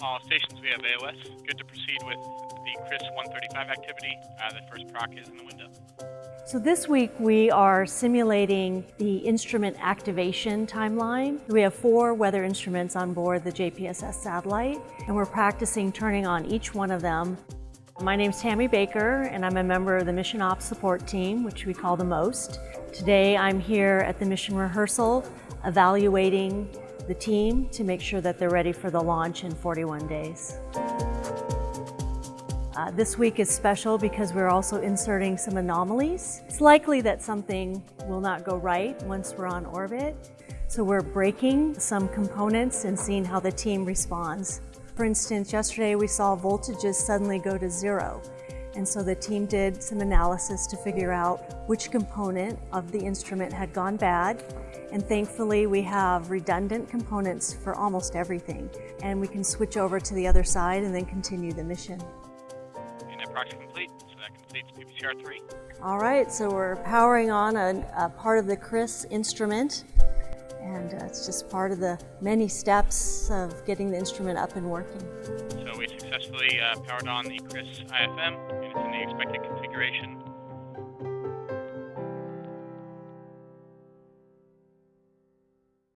All stations, we have AOS. Good to proceed with the CRIS 135 activity. Uh, the first proc is in the window. So this week we are simulating the instrument activation timeline. We have four weather instruments on board the JPSS satellite and we're practicing turning on each one of them. My name is Tammy Baker and I'm a member of the Mission Ops Support Team, which we call the MOST. Today I'm here at the mission rehearsal evaluating the team to make sure that they're ready for the launch in 41 days. Uh, this week is special because we're also inserting some anomalies. It's likely that something will not go right once we're on orbit, so we're breaking some components and seeing how the team responds. For instance, yesterday we saw voltages suddenly go to zero, and so the team did some analysis to figure out which component of the instrument had gone bad, and thankfully we have redundant components for almost everything, and we can switch over to the other side and then continue the mission. Proxy complete, so that completes PPCR 3. All right, so we're powering on a, a part of the CRIS instrument, and uh, it's just part of the many steps of getting the instrument up and working. So we successfully uh, powered on the CRIS IFM, and it's in the expected configuration.